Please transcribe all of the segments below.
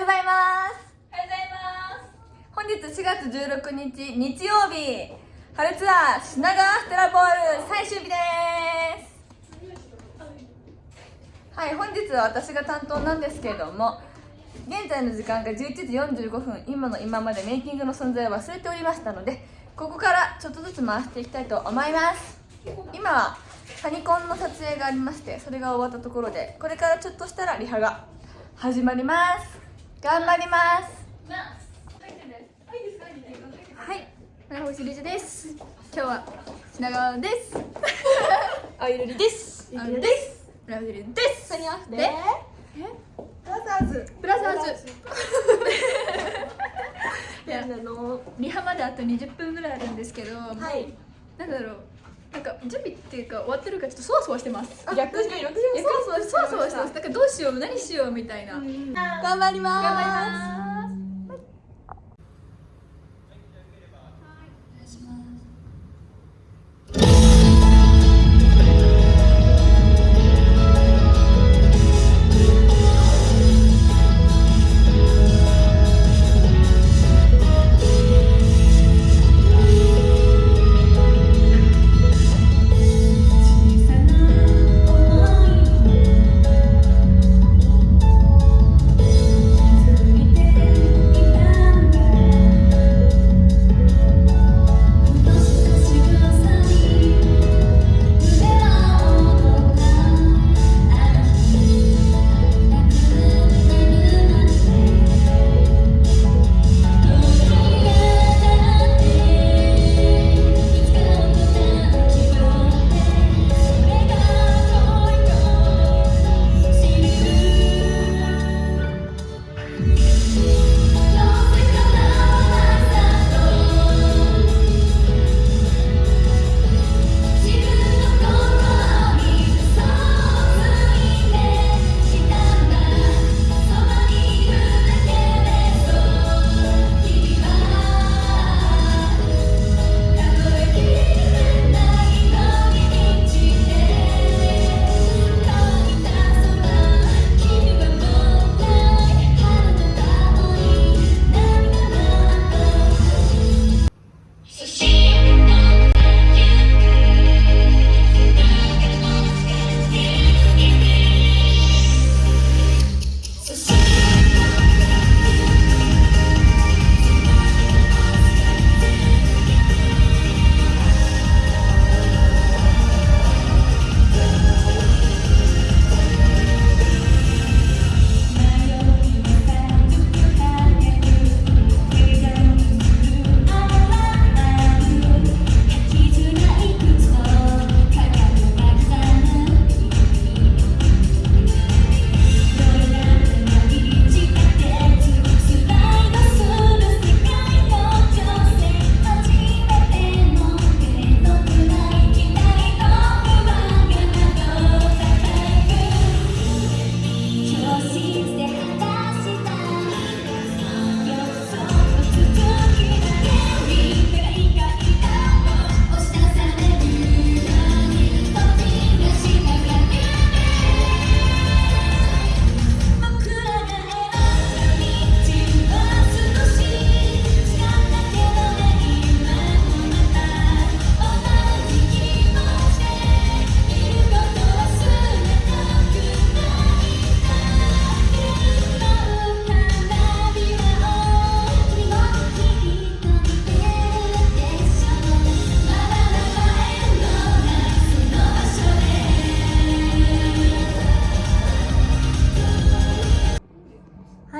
うございますおはようございます。本日4月16日日曜日春ツアー品川ステラボール最終日です。はい本日は私が担当なんですけれども現在の時間が11時45分今の今までメイキングの存在を忘れておりましたのでここからちょっとずつ回していきたいと思います。今はファニコンの撮影がありましてそれが終わったところでこれからちょっとしたらリハが始まります。頑張ります。はい、村星理事です。今日は品川です。あゆるりですあるです。村星理事です。で、えブラザーズプラスアーズ。い。や、リハまであと20分ぐらい。あるんですけど、はい。なんだろう。なんか準備っていうか終わってるからちょっとそわそわしてます。逆に私もいやそわそわしてます。だからどうしよう何しようみたいな。頑張り頑張りますます。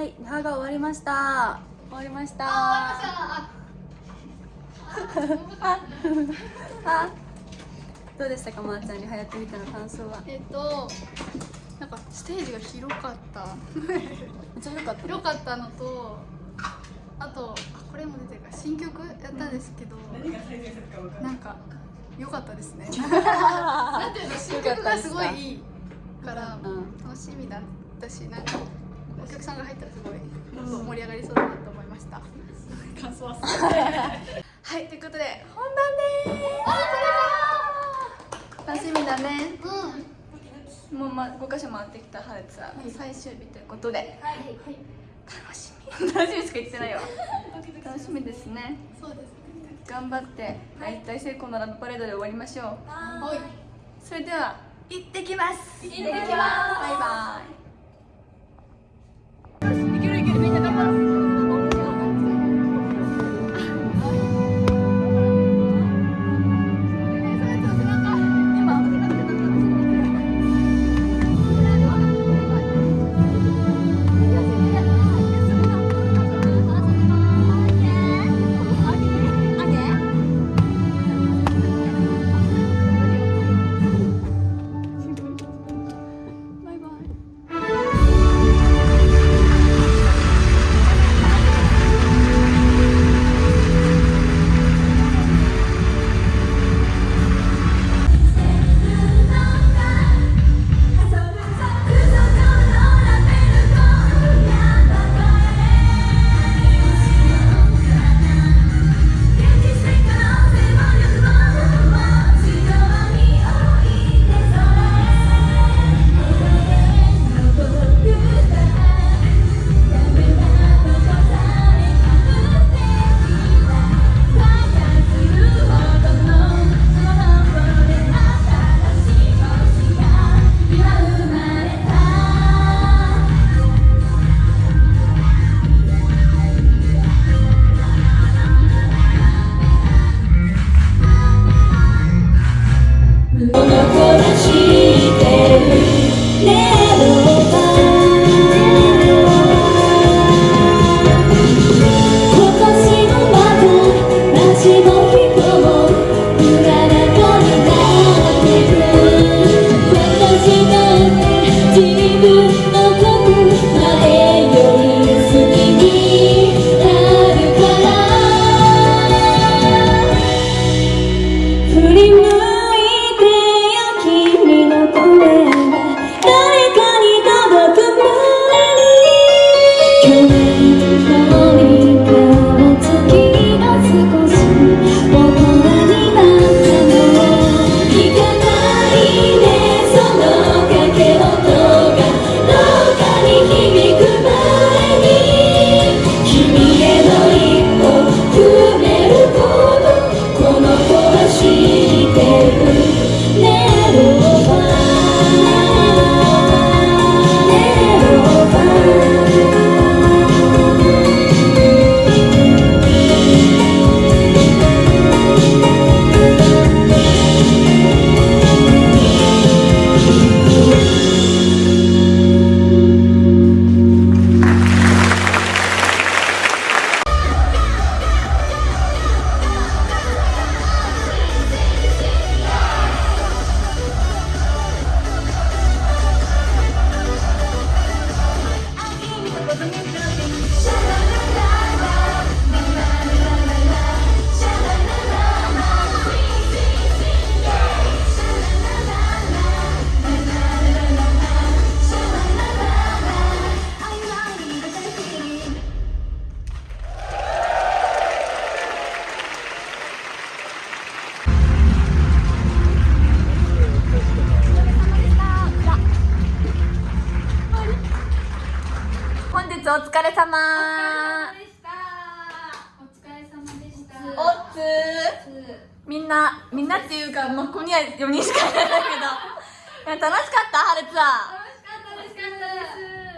はい、リハが終わりました。終わりました。あ、どうでしたか、まー、ちゃん、リハやってみての感想は？えっと、なんかステージが広かった。めっちゃ良かった。広かったのとあとあこれも出てるから新曲やったんですけど、なんか良かったですね なんていうの？新曲がすごいいいからうん楽しみだったしなんかお客さんが入ったらすごいもっと盛り上がりそうだなと思いました。感想は はいということで本番でーす楽しみだね。もう、ま、5箇所回ってきた春ツアー最終日ということで。はいはい。楽し楽しみしか言ってないわ楽しみですね。そうです。ね頑張って大体成功のラブパレードで終わりましょう。はい。それでは行ってきます。行ってきます。バイバイなみんなっていうかもうここには4人しかいないんだけど。いや楽しかった春ツアー。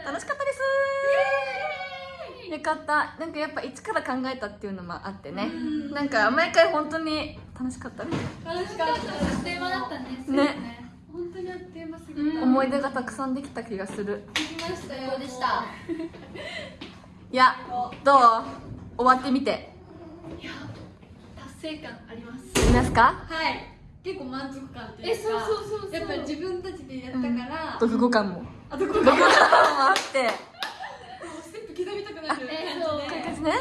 楽しかったです。よかった。なんかやっぱ一から考えたっていうのもあってね。なんか毎回本当に楽しかったね。楽しかった。あっという間だったね。ね。本当にあっという間すぎた。思い出がたくさんできた気がする。できましたよ。でした。いやどう？終わってみて。達成感あります。いますか？はい。結構満足感っていうかえそうそうそうそう。やっぱり自分たちでやったから、読後感も。あとこれ読後感もあって。ステップ刻みたくなるえ感じで、ですね。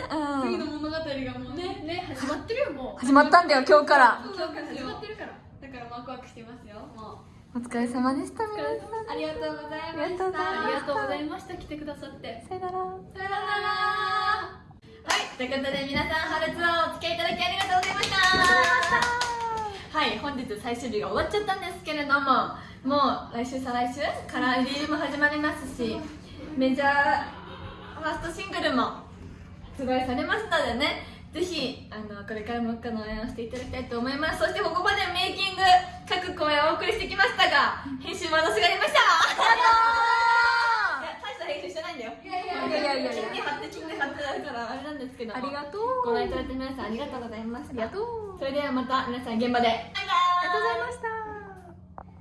次のうん物語がもうねね始まってるよもう。始まったんだよ今日から。今日から始まってるから。だからワクワクしてますよもお疲れ様でした皆さん。うありがとうございました。ありがとうございました。来てくださって。さよなら。さよなら。はい。ということで皆さん春ツアーお付きはい本日最終日が終わっちゃったんですけれどももう来週再来週からリリースも始まりますしメジャーファーストシングルも発売されましたのでねぜひあのこれからもの応援をしていただきたいと思います。そしてここまでメイキング各公演をお送りしてきましたが編集も私がやりましたいや大した編集してないんだよいやいやいや金に貼って金に貼ってあるからあれなんですけどありがとうご覧いただいた皆さんありがとうございましたありがとうそれではまた皆さん現場でありがとうございました